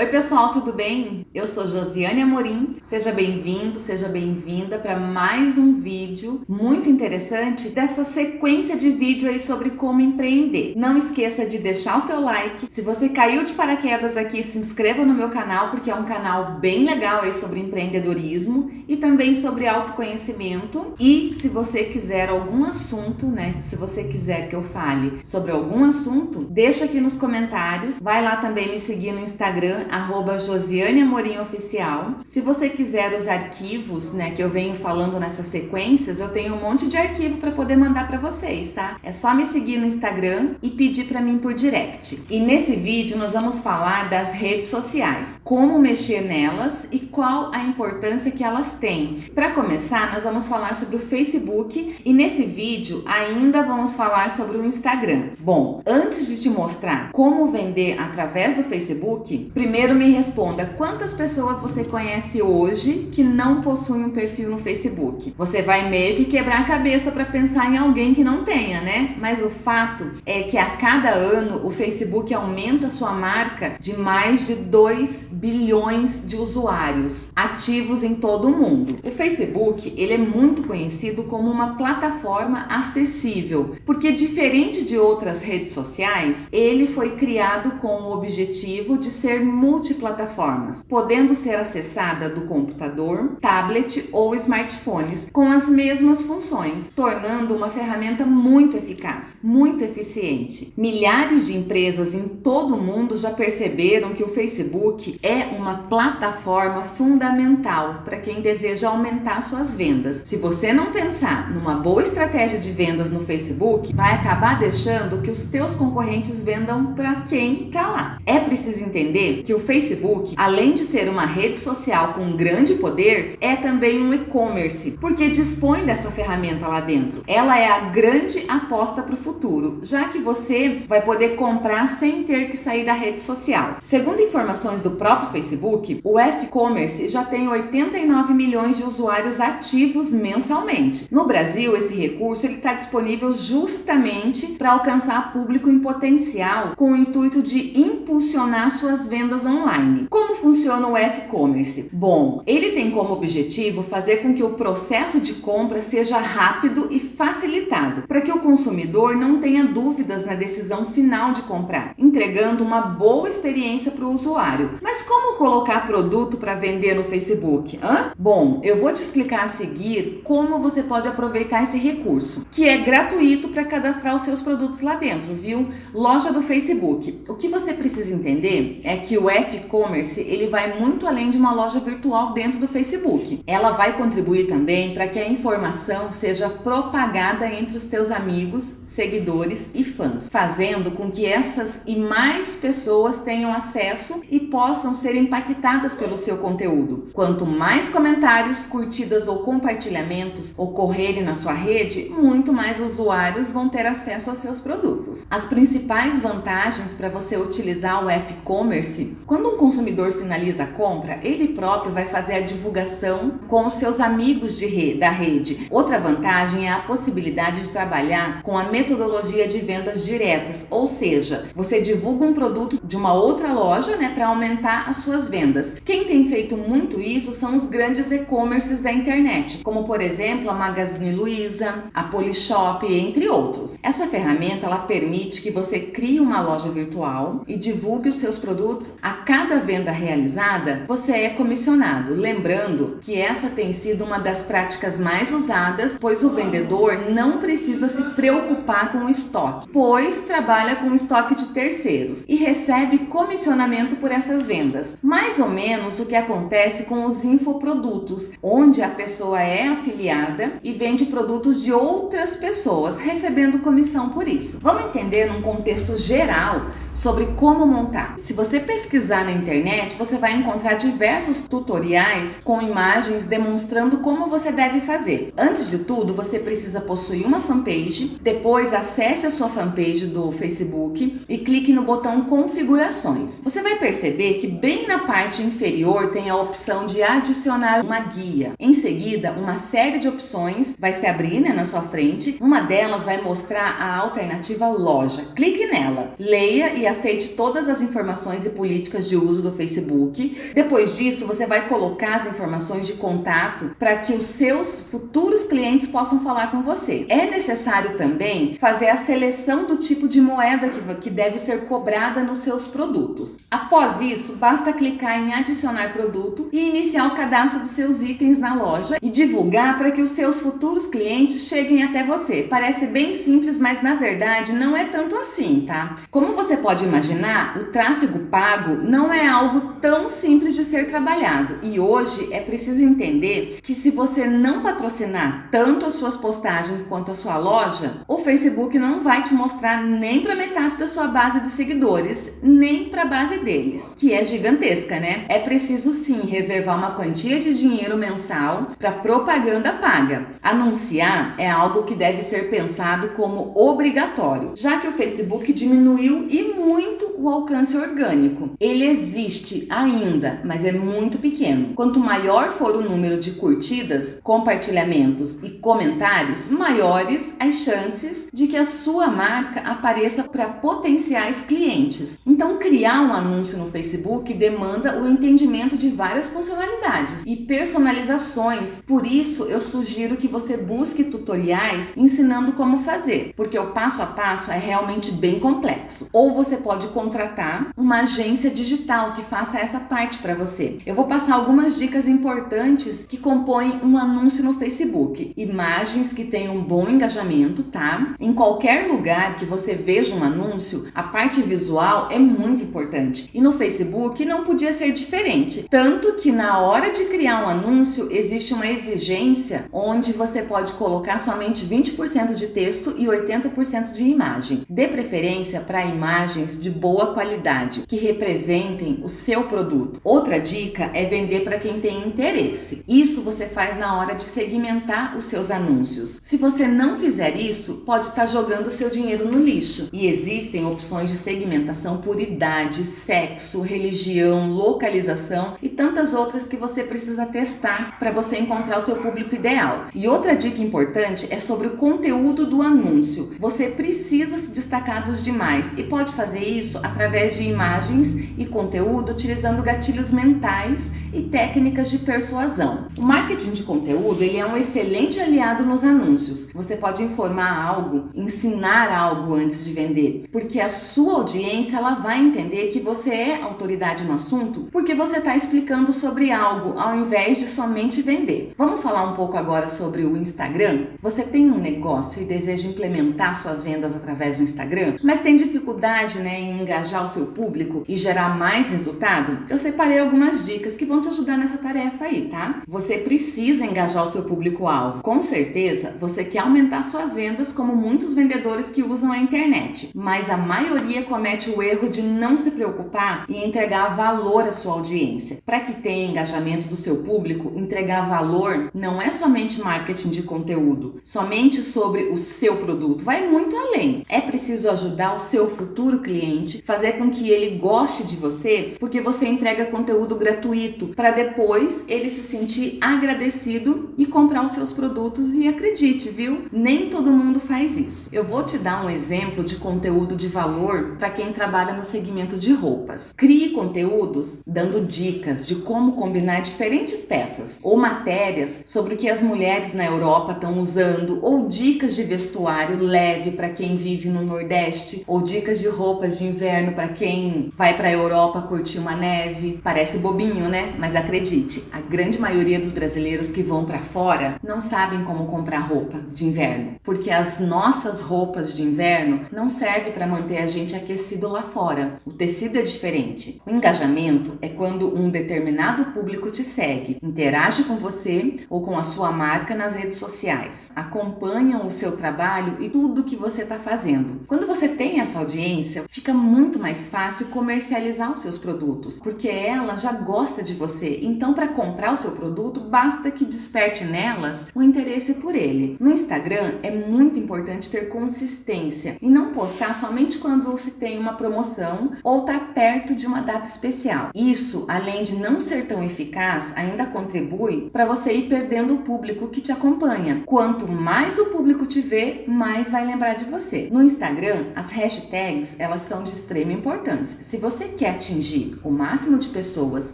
Oi pessoal, tudo bem? Eu sou Josiane Amorim, seja bem-vindo, seja bem-vinda para mais um vídeo muito interessante dessa sequência de vídeo aí sobre como empreender. Não esqueça de deixar o seu like, se você caiu de paraquedas aqui, se inscreva no meu canal porque é um canal bem legal aí sobre empreendedorismo e também sobre autoconhecimento e se você quiser algum assunto, né, se você quiser que eu fale sobre algum assunto, deixa aqui nos comentários, vai lá também me seguir no Instagram arroba Josiane Amorim Oficial. Se você quiser os arquivos, né, que eu venho falando nessas sequências, eu tenho um monte de arquivo para poder mandar para vocês, tá? É só me seguir no Instagram e pedir para mim por direct. E nesse vídeo nós vamos falar das redes sociais, como mexer nelas e qual a importância que elas têm. Para começar, nós vamos falar sobre o Facebook e nesse vídeo ainda vamos falar sobre o Instagram. Bom, antes de te mostrar como vender através do Facebook, primeiro Primeiro me responda, quantas pessoas você conhece hoje que não possuem um perfil no Facebook? Você vai meio que quebrar a cabeça para pensar em alguém que não tenha, né? Mas o fato é que a cada ano o Facebook aumenta sua marca de mais de 2 bilhões de usuários ativos em todo o mundo. O Facebook, ele é muito conhecido como uma plataforma acessível, porque diferente de outras redes sociais, ele foi criado com o objetivo de ser multiplataformas, podendo ser acessada do computador, tablet ou smartphones com as mesmas funções, tornando uma ferramenta muito eficaz, muito eficiente. Milhares de empresas em todo o mundo já perceberam que o Facebook é uma plataforma fundamental para quem deseja aumentar suas vendas. Se você não pensar numa boa estratégia de vendas no Facebook, vai acabar deixando que os teus concorrentes vendam para quem está lá. É preciso entender que o Facebook, além de ser uma rede social com grande poder, é também um e-commerce, porque dispõe dessa ferramenta lá dentro. Ela é a grande aposta para o futuro, já que você vai poder comprar sem ter que sair da rede social. Segundo informações do próprio Facebook, o e-commerce já tem 89 milhões de usuários ativos mensalmente. No Brasil, esse recurso está disponível justamente para alcançar público em potencial com o intuito de impulsionar suas vendas online. Como funciona o e-commerce? Bom, ele tem como objetivo fazer com que o processo de compra seja rápido e facilitado, para que o consumidor não tenha dúvidas na decisão final de comprar, entregando uma boa experiência para o usuário. Mas como colocar produto para vender no Facebook? Hã? Bom, eu vou te explicar a seguir como você pode aproveitar esse recurso, que é gratuito para cadastrar os seus produtos lá dentro, viu? Loja do Facebook. O que você precisa entender é que o e-commerce ele vai muito além de uma loja virtual dentro do Facebook. Ela vai contribuir também para que a informação seja propagada entre os teus amigos, seguidores e fãs, fazendo com que essas e mais pessoas tenham acesso e possam ser impactadas pelo seu conteúdo. Quanto mais comentários, curtidas ou compartilhamentos ocorrerem na sua rede, muito mais usuários vão ter acesso aos seus produtos. As principais vantagens para você utilizar o e-commerce quando um consumidor finaliza a compra, ele próprio vai fazer a divulgação com os seus amigos de rede, da rede. Outra vantagem é a possibilidade de trabalhar com a metodologia de vendas diretas, ou seja, você divulga um produto de uma outra loja né, para aumentar as suas vendas. Quem tem feito muito isso são os grandes e-commerces da internet, como por exemplo a Magazine Luiza, a Polishop, entre outros. Essa ferramenta ela permite que você crie uma loja virtual e divulgue os seus produtos a cada venda realizada, você é comissionado. Lembrando que essa tem sido uma das práticas mais usadas, pois o vendedor não precisa se preocupar com o estoque, pois trabalha com estoque de terceiros e recebe comissionamento por essas vendas. Mais ou menos o que acontece com os infoprodutos, onde a pessoa é afiliada e vende produtos de outras pessoas, recebendo comissão por isso. Vamos entender num contexto geral sobre como montar. Se você pesquisar pesquisar na internet, você vai encontrar diversos tutoriais com imagens demonstrando como você deve fazer. Antes de tudo, você precisa possuir uma fanpage, depois acesse a sua fanpage do Facebook e clique no botão configurações. Você vai perceber que bem na parte inferior tem a opção de adicionar uma guia. Em seguida, uma série de opções vai se abrir né, na sua frente. Uma delas vai mostrar a alternativa loja. Clique nela, leia e aceite todas as informações e políticas de uso do Facebook. Depois disso, você vai colocar as informações de contato para que os seus futuros clientes possam falar com você. É necessário também fazer a seleção do tipo de moeda que, que deve ser cobrada nos seus produtos. Após isso, basta clicar em adicionar produto e iniciar o cadastro dos seus itens na loja e divulgar para que os seus futuros clientes cheguem até você. Parece bem simples, mas na verdade não é tanto assim, tá? Como você pode imaginar, o tráfego pago não é algo tão simples de ser trabalhado e hoje é preciso entender que se você não patrocinar tanto as suas postagens quanto a sua loja, o Facebook não vai te mostrar nem para metade da sua base de seguidores, nem para a base deles, que é gigantesca, né? É preciso sim reservar uma quantia de dinheiro mensal para propaganda paga. Anunciar é algo que deve ser pensado como obrigatório, já que o Facebook diminuiu e muito o alcance orgânico. Ele existe ainda, mas é muito pequeno. Quanto maior for o número de curtidas, compartilhamentos e comentários, maiores as chances de que a sua marca apareça para potenciais clientes. Então, criar um anúncio no Facebook demanda o entendimento de várias funcionalidades e personalizações. Por isso, eu sugiro que você busque tutoriais ensinando como fazer, porque o passo a passo é realmente bem complexo. Ou você pode contratar uma agência digital que faça essa parte para você. Eu vou passar algumas dicas importantes que compõem um anúncio no Facebook. Imagens que tenham um bom engajamento, tá? Em qualquer lugar que você veja um anúncio, a parte visual é muito importante. E no Facebook não podia ser diferente. Tanto que na hora de criar um anúncio, existe uma exigência onde você pode colocar somente 20% de texto e 80% de imagem. Dê preferência para imagens de boa qualidade, que representem o seu produto. Outra dica é vender para quem tem interesse. Isso você faz na hora de segmentar os seus anúncios. Se você não fizer isso, pode estar tá jogando seu dinheiro no lixo. E existem opções de segmentação por idade, sexo, religião, localização e tantas outras que você precisa testar para você encontrar o seu público ideal. E outra dica importante é sobre o conteúdo do anúncio. Você precisa se destacar dos demais e pode fazer isso através de imagens e conteúdo utilizando gatilhos mentais e técnicas de persuasão. O marketing de conteúdo ele é um excelente aliado nos anúncios. Você pode informar algo, ensinar algo antes de vender, porque a sua audiência ela vai entender que você é autoridade no assunto porque você está explicando sobre algo ao invés de somente vender. Vamos falar um pouco agora sobre o Instagram? Você tem um negócio e deseja implementar suas vendas através do Instagram, mas tem dificuldade né, em engajar o seu público e gerar mais resultado? Eu separei algumas dicas que vão te ajudar nessa tarefa aí, tá? Você precisa engajar o seu público-alvo. Com certeza, você quer aumentar suas vendas como muitos vendedores que usam a internet, mas a maioria comete o erro de não se preocupar em entregar valor à sua audiência. Para que tenha engajamento do seu público, entregar valor não é somente marketing de conteúdo, somente sobre o seu produto, vai muito além. É preciso ajudar o seu futuro cliente, fazer com que ele goste de você, porque você entrega conteúdo gratuito para depois ele se sentir agradecido e comprar os seus produtos e acredite, viu? Nem todo mundo faz isso. Eu vou te dar um exemplo de conteúdo de valor para quem trabalha no segmento de roupas. Crie conteúdos dando dicas de como combinar diferentes peças ou matérias sobre o que as mulheres na Europa estão usando ou dicas de vestuário leve para quem vive no Nordeste ou dicas de roupas de inverno para quem vai para Europa curtir uma neve. Parece bobinho, né? Mas acredite, a grande maioria dos brasileiros que vão para fora não sabem como comprar roupa de inverno, porque as nossas roupas de inverno não servem para manter a gente aquecido lá fora. O tecido é diferente. O engajamento é quando um determinado público te segue, interage com você ou com a sua marca nas redes sociais, acompanham o seu trabalho e tudo que você está fazendo. Quando você tem essa audiência, fica muito mais fácil comercializar os seus produtos, porque ela já gosta de você. Então, para comprar o seu produto, basta que desperte nelas o interesse por ele. No Instagram, é muito importante ter consistência e não postar somente quando se tem uma promoção ou está perto de uma data especial. Isso, além de não ser tão eficaz, ainda contribui para você ir perdendo o público que te acompanha. Quanto mais o público te vê, mais vai lembrar de você. No Instagram, as hashtags elas são de extrema importância. Se você quer atingir o máximo de pessoas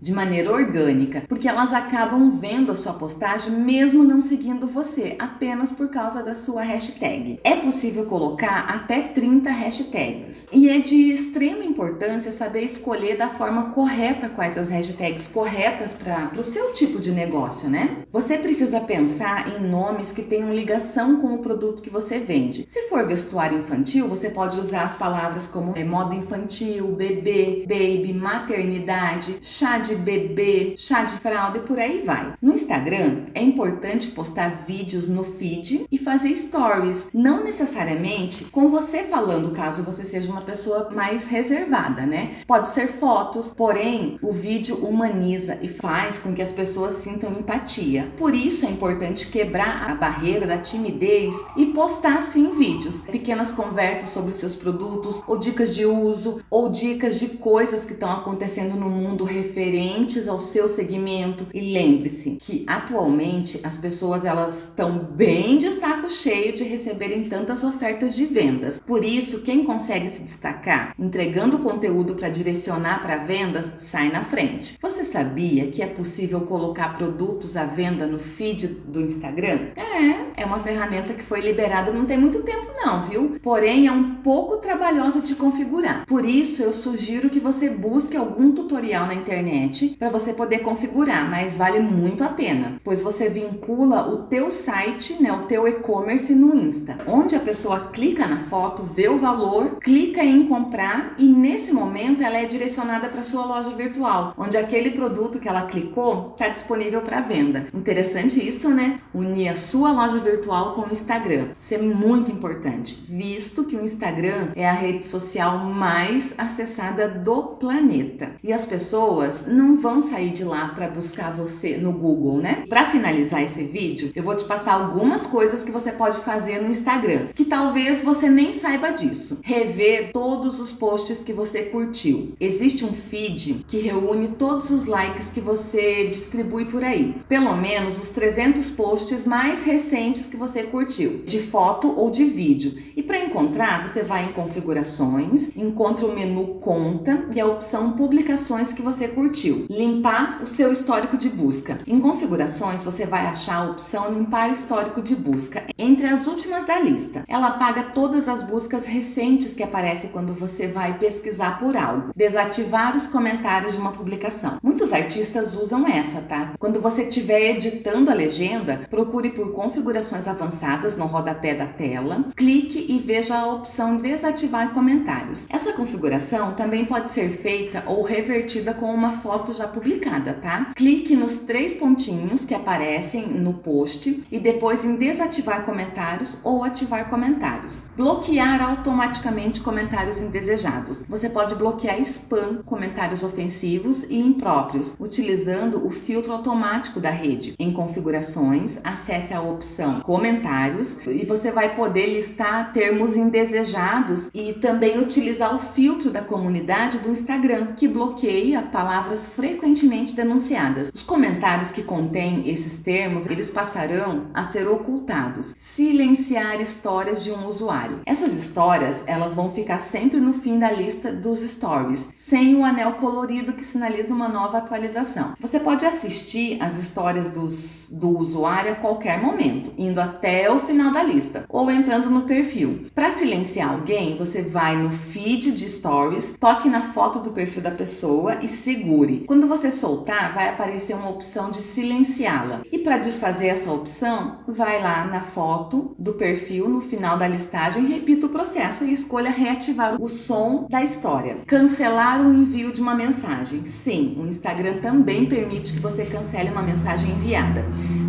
de maneira orgânica, porque elas acabam vendo a sua postagem mesmo não seguindo você, apenas por causa da sua hashtag. É possível colocar até 30 hashtags e é de extrema importância saber escolher da forma correta quais as hashtags corretas para o seu tipo de negócio, né? Você precisa pensar em nomes que tenham ligação com o produto que você vende. Se for vestuário infantil, você pode usar as palavras como é, moda infantil, bebê, baby, maternidade, chá de bebê, chá de fralda e por aí vai. No Instagram, é importante postar vídeos no feed e fazer stories, não necessariamente com você falando, caso você seja uma pessoa mais reservada, né? Pode ser fotos, porém o vídeo humaniza e faz com que as pessoas sintam empatia. Por isso é importante quebrar a barreira da timidez e postar sim vídeos, pequenas conversas sobre seus produtos ou dicas de uso ou dicas de coisas que estão acontecendo no mundo referentes ao seu segmento. E lembre-se que atualmente as pessoas elas estão bem de saco cheio de receberem tantas ofertas de vendas. Por isso, quem consegue se destacar entregando conteúdo para direcionar para vendas sai na frente. Você sabia que é possível colocar produtos à venda no feed do Instagram? É, é uma ferramenta que foi liberada não tem muito tempo não, viu? Porém, é um pouco trabalhosa de configurar. Por isso, eu sugiro que você busque algum tutorial na internet para você poder configurar, mas vale muito a pena, pois você vincula o teu site, né, o teu e-commerce no Insta, onde a pessoa clica na foto, vê o valor, clica em comprar e nesse momento ela é direcionada para sua loja virtual, onde aquele produto que ela clicou está disponível para venda. Interessante isso, né? Unir a sua loja virtual com o Instagram. Isso é muito importante, visto que o Instagram é a rede social mais acessada do planeta. E as pessoas não vão sair de lá para buscar você no Google, né? Para finalizar esse vídeo, eu vou te passar algumas coisas que você pode fazer no Instagram, que talvez você nem saiba disso. Rever todos os posts que você curtiu. Existe um feed que reúne todos os likes que você distribui por aí. Pelo menos os 300 posts mais recentes que você curtiu, de foto ou de vídeo. E para encontrar, você vai em configurações, encontra o menu conta e a opção publicações que você curtiu. Limpar o seu histórico de busca. Em configurações, você vai achar a opção limpar histórico de busca entre as últimas da lista. Ela apaga todas as buscas recentes que aparecem quando você vai pesquisar por algo. Desativar os comentários de uma publicação. Muitos artistas usam essa, tá? Quando você estiver editando a legenda, procure por configurações avançadas no rodapé da tela, clique e veja a opção desativar comentários. Essa configuração também pode ser feita ou revertida com uma foto já publicada, tá? Clique nos três pontinhos que aparecem no post e depois em desativar comentários ou ativar comentários. Bloquear automaticamente comentários indesejados. Você pode bloquear spam, comentários ofensivos e impróprios, utilizando o filtro automático da rede. Em configurações, acesse a opção comentários e você vai poder listar termos indesejados e também utilizar o filtro da comunidade do Instagram, que bloqueia palavras frequentemente denunciadas. Os comentários que contêm esses termos, eles passarão a ser ocultados. Silenciar histórias de um usuário. Essas histórias, elas vão ficar sempre no fim da lista dos stories, sem o anel colorido que sinaliza uma nova atualização. Você pode assistir as histórias dos, do usuário a qualquer momento, indo até o final da lista ou entrando no perfil. Para silenciar alguém, você vai no feed de stories, toque na foto do perfil da pessoa e segure. Quando você soltar, vai aparecer uma opção de silenciá-la. E para desfazer essa opção, vai lá na foto do perfil no final da listagem, repita o processo e escolha reativar o som da história. Cancelar o envio de uma mensagem. Sim, o Instagram também permite que você cancele uma mensagem enviada.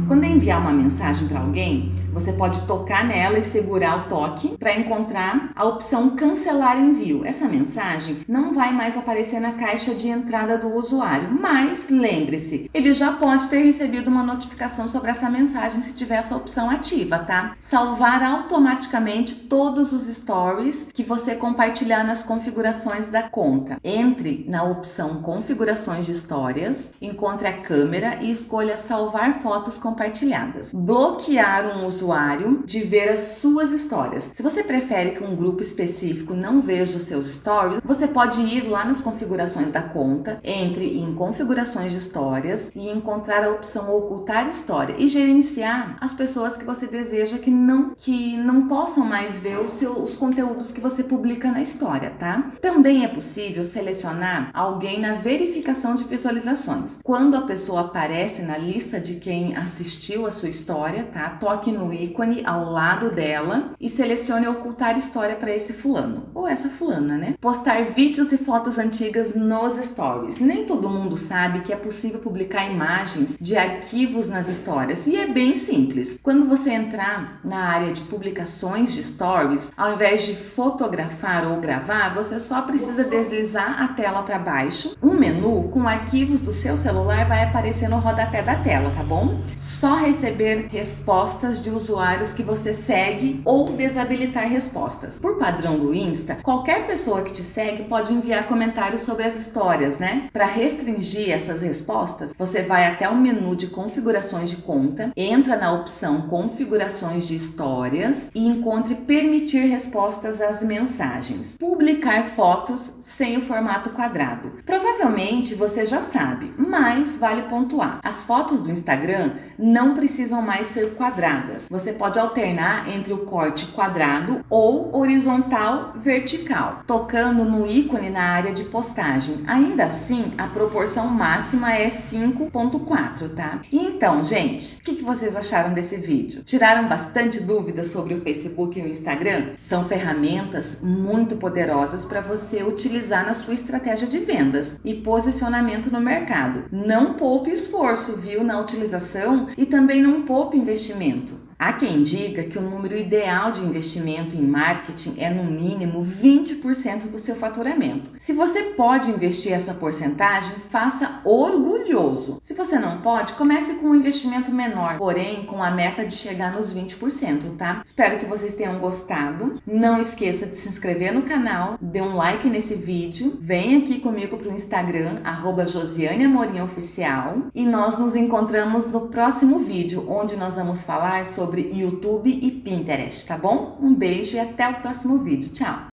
Quando enviar uma mensagem para alguém, você pode tocar nela e segurar o toque para encontrar a opção cancelar envio. Essa mensagem não vai mais aparecer na caixa de entrada do usuário, mas lembre-se, ele já pode ter recebido uma notificação sobre essa mensagem se tiver essa opção ativa, tá? Salvar automaticamente todos os stories que você compartilhar nas configurações da conta. Entre na opção configurações de histórias, encontre a câmera e escolha salvar fotos compartilhadas compartilhadas. Bloquear um usuário de ver as suas histórias. Se você prefere que um grupo específico não veja os seus stories, você pode ir lá nas configurações da conta, entre em configurações de histórias e encontrar a opção ocultar história e gerenciar as pessoas que você deseja que não, que não possam mais ver os, seus, os conteúdos que você publica na história, tá? Também é possível selecionar alguém na verificação de visualizações. Quando a pessoa aparece na lista de quem assistiu a sua história, tá? Toque no ícone ao lado dela e selecione ocultar história para esse fulano ou essa fulana, né? Postar vídeos e fotos antigas nos stories. Nem todo mundo sabe que é possível publicar imagens de arquivos nas histórias e é bem simples. Quando você entrar na área de publicações de stories, ao invés de fotografar ou gravar, você só precisa deslizar a tela para baixo. Um menu com arquivos do seu celular vai aparecer no rodapé da tela, tá bom? Só receber respostas de usuários que você segue ou desabilitar respostas. Por padrão do Insta, qualquer pessoa que te segue pode enviar comentários sobre as histórias, né? Para restringir essas respostas, você vai até o menu de configurações de conta, entra na opção configurações de histórias e encontre permitir respostas às mensagens. Publicar fotos sem o formato quadrado. Provavelmente você já sabe, mas vale pontuar. As fotos do Instagram não precisam mais ser quadradas. Você pode alternar entre o corte quadrado ou horizontal vertical, tocando no ícone na área de postagem. Ainda assim, a proporção máxima é 5.4, tá? Então, gente, o que, que vocês acharam desse vídeo? Tiraram bastante dúvidas sobre o Facebook e o Instagram? São ferramentas muito poderosas para você utilizar na sua estratégia de vendas e posicionamento no mercado. Não poupe esforço, viu, na utilização e também não poupe investimento. Há quem diga que o número ideal de investimento em marketing é no mínimo 20% do seu faturamento. Se você pode investir essa porcentagem, faça orgulhoso. Se você não pode, comece com um investimento menor, porém com a meta de chegar nos 20%, tá? Espero que vocês tenham gostado. Não esqueça de se inscrever no canal, dê um like nesse vídeo, vem aqui comigo para o Instagram, arroba Josiane Amorim Oficial, e nós nos encontramos no próximo vídeo, onde nós vamos falar sobre sobre YouTube e Pinterest, tá bom? Um beijo e até o próximo vídeo. Tchau!